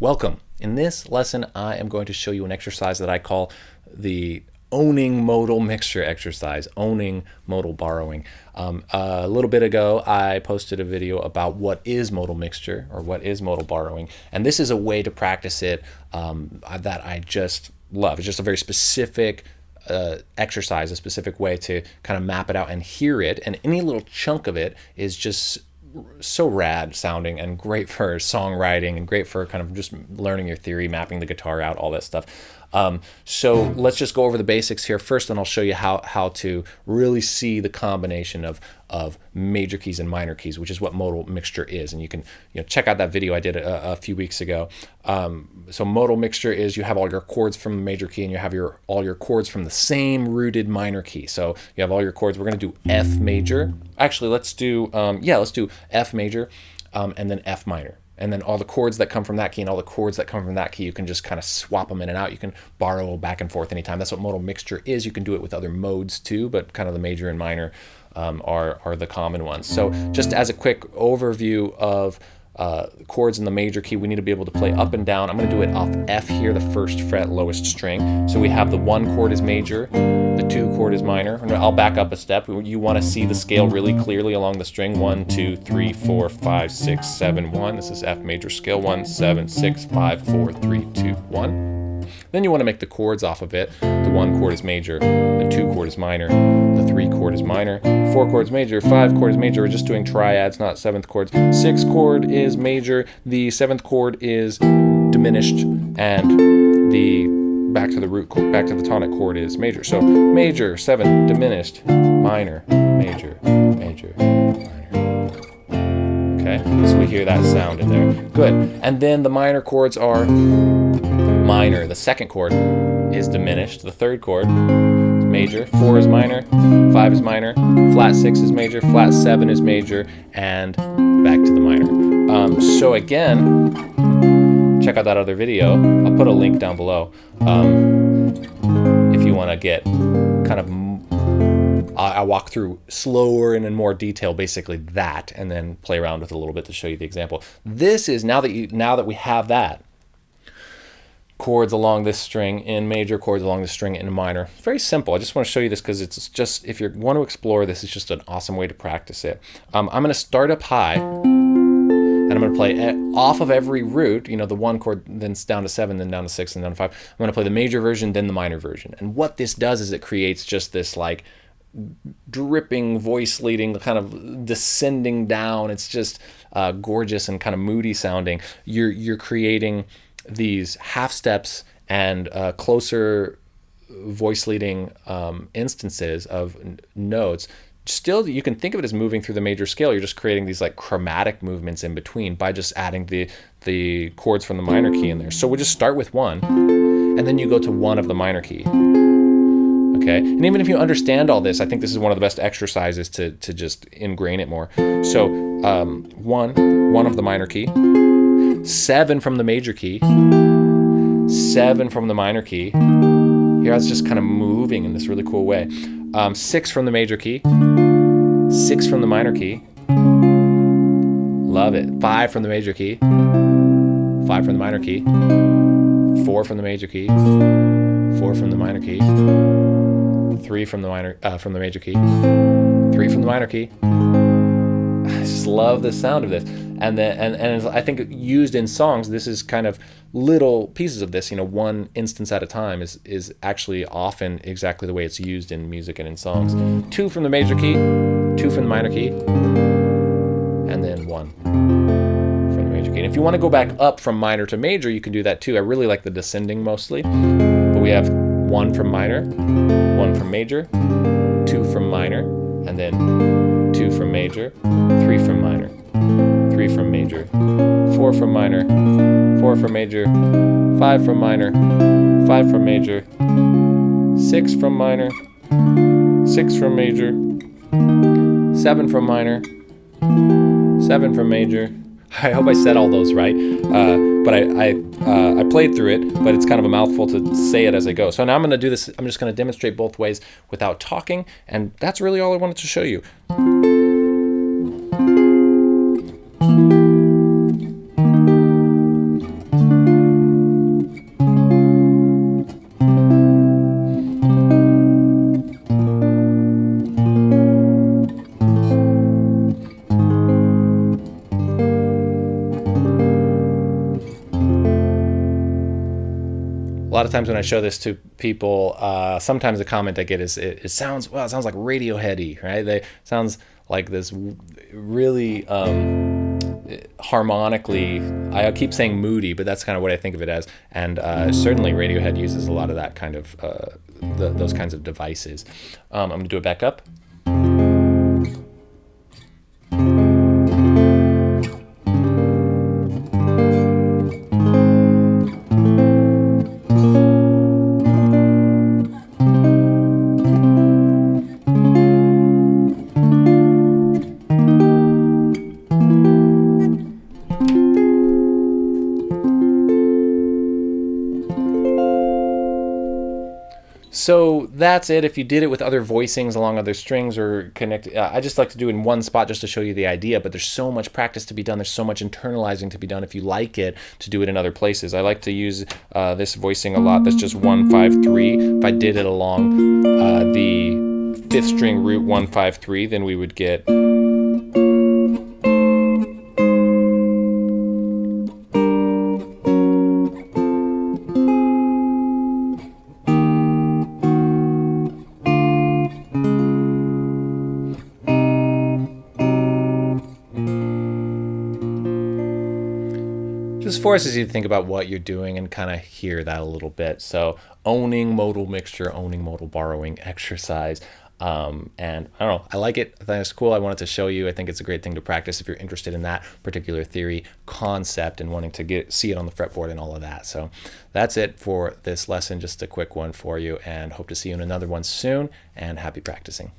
Welcome. In this lesson, I am going to show you an exercise that I call the owning modal mixture exercise, owning modal borrowing. Um, a little bit ago, I posted a video about what is modal mixture or what is modal borrowing. And this is a way to practice it um, that I just love. It's just a very specific uh, exercise, a specific way to kind of map it out and hear it. And any little chunk of it is just so rad sounding and great for songwriting and great for kind of just learning your theory, mapping the guitar out, all that stuff. Um, so let's just go over the basics here first, and I'll show you how, how to really see the combination of, of major keys and minor keys, which is what modal mixture is. And you can you know, check out that video I did a, a few weeks ago. Um, so modal mixture is you have all your chords from the major key and you have your all your chords from the same rooted minor key. So you have all your chords. We're going to do F major. Actually, let's do, um, yeah, let's do F major um, and then F minor and then all the chords that come from that key and all the chords that come from that key, you can just kind of swap them in and out. You can borrow back and forth anytime. That's what modal mixture is. You can do it with other modes too, but kind of the major and minor um, are, are the common ones. So just as a quick overview of uh, chords in the major key, we need to be able to play up and down. I'm going to do it off F here, the first fret, lowest string. So we have the one chord is major, the two chord is minor. I'll back up a step. You want to see the scale really clearly along the string. One, two, three, four, five, six, seven, one. This is F major scale. One, seven, six, five, four, three, two, one. Then you want to make the chords off of it. The one chord is major, the two chord is minor, the three chord is minor, four chords major, five chord is major. We're just doing triads, not seventh chords. Six chord is major, the seventh chord is diminished, and the back to the root chord, back to the tonic chord is major. So major, seven, diminished, minor, major, major, minor. Okay, so we hear that sound in there. Good. And then the minor chords are minor. The second chord is diminished. The third chord is major. Four is minor. Five is minor. Flat six is major. Flat seven is major. And back to the minor. Um, so again, check out that other video. I'll put a link down below um, if you want to get kind of I walk through slower and in more detail, basically that, and then play around with it a little bit to show you the example. This is now that you now that we have that, chords along this string in major, chords along the string in minor. Very simple. I just want to show you this because it's just, if you want to explore this, it's just an awesome way to practice it. Um, I'm going to start up high and I'm going to play off of every root, you know, the one chord, then down to seven, then down to six, and down to five. I'm going to play the major version, then the minor version. And what this does is it creates just this like dripping voice leading, kind of descending down. It's just uh, gorgeous and kind of moody sounding. You're, you're creating these half steps and uh, closer voice leading um, instances of notes still you can think of it as moving through the major scale. You're just creating these like chromatic movements in between by just adding the the chords from the minor key in there. So we'll just start with one and then you go to one of the minor key. Okay? And even if you understand all this i think this is one of the best exercises to to just ingrain it more. So um, one one of the minor key seven from the major key, seven from the minor key. Here I was just kind of moving in this really cool way. Um, six from the major key, six from the minor key. Love it. Five from the major key, five from the minor key, four from the major key, four from the minor key, three from the minor uh, from the major key, three from the minor key. I just love the sound of this and then and, and I think used in songs this is kind of little pieces of this you know one instance at a time is is actually often exactly the way it's used in music and in songs. Two from the major key two from the minor key and then one from the major key. And if you want to go back up from minor to major you can do that too. I really like the descending mostly but we have one from minor one from major two from minor and then two from major three from minor three from major, four from minor, four from major, five from minor, five from major, six from minor, six from major, seven from minor, seven from major. I hope I said all those right, uh, but I I, uh, I played through it, but it's kind of a mouthful to say it as I go. So now I'm going to do this. I'm just going to demonstrate both ways without talking, and that's really all I wanted to show you. Lot of times when I show this to people, uh, sometimes the comment I get is, it, it, sounds, well, it sounds like Radioheady, right? They sounds like this really um, harmonically, I keep saying moody, but that's kind of what I think of it as. And uh, certainly Radiohead uses a lot of that kind of, uh, the, those kinds of devices. Um, I'm gonna do it back up. So that's it. If you did it with other voicings along other strings or connect, uh, I just like to do it in one spot just to show you the idea. But there's so much practice to be done. There's so much internalizing to be done if you like it to do it in other places. I like to use uh, this voicing a lot. That's just one five three. If I did it along uh, the fifth string root one five three, then we would get. Just forces you to think about what you're doing and kind of hear that a little bit. So owning modal mixture, owning modal borrowing exercise. Um, and I don't know, I like it. I think it's cool. I wanted to show you. I think it's a great thing to practice if you're interested in that particular theory concept and wanting to get see it on the fretboard and all of that. So that's it for this lesson. Just a quick one for you and hope to see you in another one soon and happy practicing.